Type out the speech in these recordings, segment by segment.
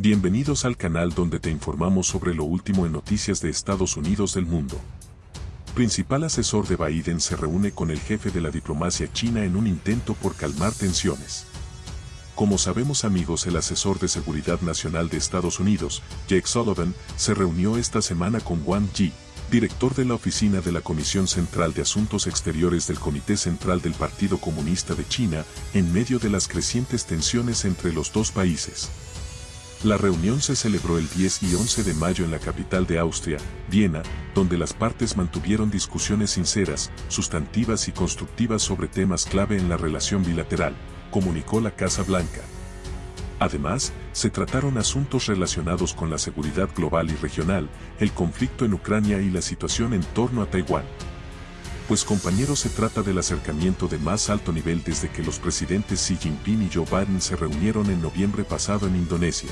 Bienvenidos al canal donde te informamos sobre lo último en noticias de Estados Unidos del mundo. Principal asesor de Biden se reúne con el jefe de la diplomacia china en un intento por calmar tensiones. Como sabemos amigos, el asesor de Seguridad Nacional de Estados Unidos, Jake Sullivan, se reunió esta semana con Wang Yi, director de la oficina de la Comisión Central de Asuntos Exteriores del Comité Central del Partido Comunista de China, en medio de las crecientes tensiones entre los dos países. La reunión se celebró el 10 y 11 de mayo en la capital de Austria, Viena, donde las partes mantuvieron discusiones sinceras, sustantivas y constructivas sobre temas clave en la relación bilateral, comunicó la Casa Blanca. Además, se trataron asuntos relacionados con la seguridad global y regional, el conflicto en Ucrania y la situación en torno a Taiwán. Pues compañeros se trata del acercamiento de más alto nivel desde que los presidentes Xi Jinping y Joe Biden se reunieron en noviembre pasado en Indonesia.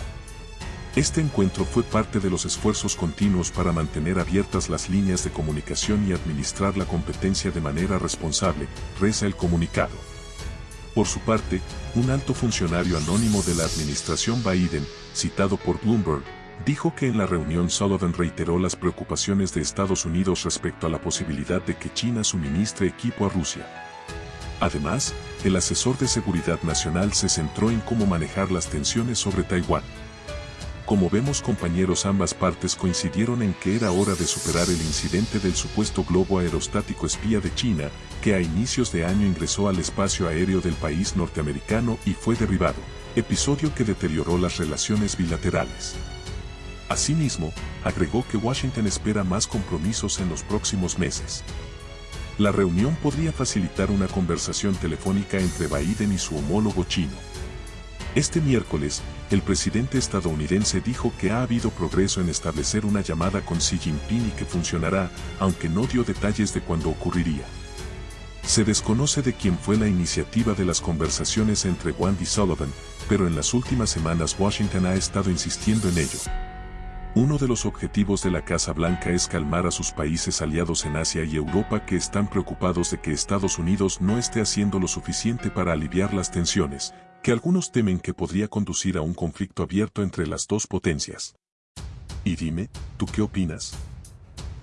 Este encuentro fue parte de los esfuerzos continuos para mantener abiertas las líneas de comunicación y administrar la competencia de manera responsable, reza el comunicado. Por su parte, un alto funcionario anónimo de la administración Biden, citado por Bloomberg, dijo que en la reunión Sullivan reiteró las preocupaciones de Estados Unidos respecto a la posibilidad de que China suministre equipo a Rusia. Además, el asesor de seguridad nacional se centró en cómo manejar las tensiones sobre Taiwán. Como vemos compañeros ambas partes coincidieron en que era hora de superar el incidente del supuesto globo aerostático espía de China, que a inicios de año ingresó al espacio aéreo del país norteamericano y fue derribado, episodio que deterioró las relaciones bilaterales. Asimismo, agregó que Washington espera más compromisos en los próximos meses. La reunión podría facilitar una conversación telefónica entre Biden y su homólogo chino. Este miércoles, el presidente estadounidense dijo que ha habido progreso en establecer una llamada con Xi Jinping y que funcionará, aunque no dio detalles de cuándo ocurriría. Se desconoce de quién fue la iniciativa de las conversaciones entre Wang y Sullivan, pero en las últimas semanas Washington ha estado insistiendo en ello. Uno de los objetivos de la Casa Blanca es calmar a sus países aliados en Asia y Europa que están preocupados de que Estados Unidos no esté haciendo lo suficiente para aliviar las tensiones, que algunos temen que podría conducir a un conflicto abierto entre las dos potencias. Y dime, ¿tú qué opinas?